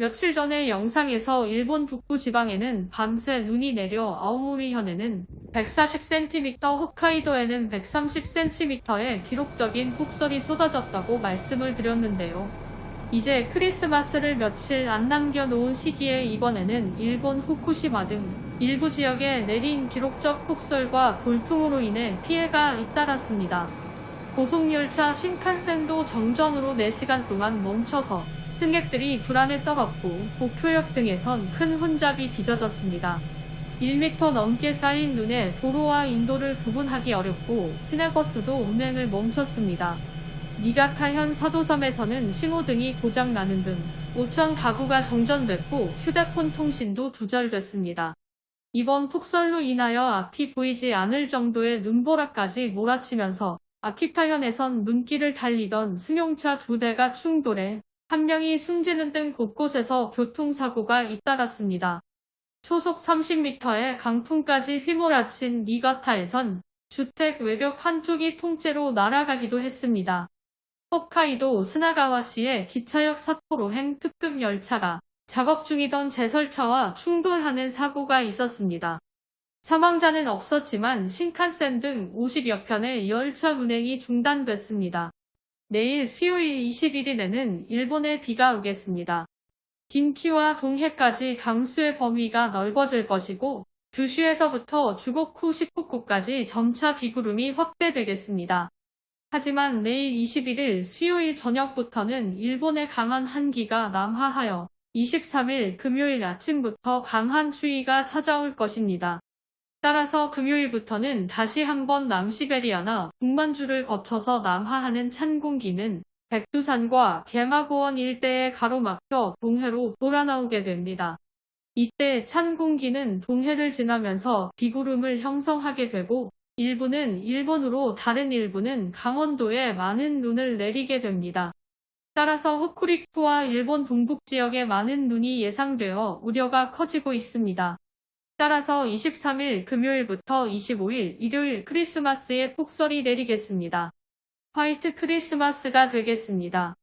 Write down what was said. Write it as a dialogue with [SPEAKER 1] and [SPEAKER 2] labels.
[SPEAKER 1] 며칠 전의 영상에서 일본 북부 지방에는 밤새 눈이 내려 아오모리현에는 140cm, 홋카이도에는 130cm의 기록적인 폭설이 쏟아졌다고 말씀을 드렸는데요. 이제 크리스마스를 며칠 안 남겨놓은 시기에 이번에는 일본 후쿠시마 등 일부 지역에 내린 기록적 폭설과 돌풍으로 인해 피해가 잇따랐습니다. 고속열차 신칸센도 정전으로 4시간 동안 멈춰서 승객들이 불안에 떨었고 도쿄역 등에선 큰 혼잡이 빚어졌습니다. 1m 넘게 쌓인 눈에 도로와 인도를 구분하기 어렵고 시내버스도 운행을 멈췄습니다. 니가타현 사도섬에서는 신호등이 고장나는 등 5천 가구가 정전됐고 휴대폰 통신도 두절됐습니다. 이번 폭설로 인하여 앞이 보이지 않을 정도의 눈보라까지 몰아치면서 아키타현에선 눈길을 달리던 승용차 두 대가 충돌해 한 명이 숨지는 등 곳곳에서 교통사고가 잇따랐습니다. 초속 30m의 강풍까지 휘몰아친 니가타에선 주택 외벽 한쪽이 통째로 날아가기도 했습니다. 홋카이도 스나가와시의 기차역 사토로행 특급 열차가 작업 중이던 제설차와 충돌하는 사고가 있었습니다. 사망자는 없었지만 신칸센 등 50여 편의 열차 운행이 중단됐습니다. 내일 수요일 21일에는 일본에 비가 오겠습니다. 긴키와 동해까지 강수의 범위가 넓어질 것이고 규슈에서부터 주곡후 시코쿠까지 점차 비구름이 확대되겠습니다. 하지만 내일 21일 수요일 저녁부터는 일본의 강한 한기가 남하하여 23일 금요일 아침부터 강한 추위가 찾아올 것입니다. 따라서 금요일부터는 다시 한번 남시베리아나 북만주를 거쳐서 남하하는 찬 공기는 백두산과 개마고원 일대에 가로막혀 동해로 돌아나오게 됩니다. 이때 찬 공기는 동해를 지나면서 비구름을 형성하게 되고 일부는 일본으로 다른 일부는 강원도에 많은 눈을 내리게 됩니다. 따라서 호쿠리쿠와 일본 동북 지역에 많은 눈이 예상되어 우려가 커지고 있습니다. 따라서 23일 금요일부터 25일 일요일 크리스마스에 폭설이 내리겠습니다. 화이트 크리스마스가 되겠습니다.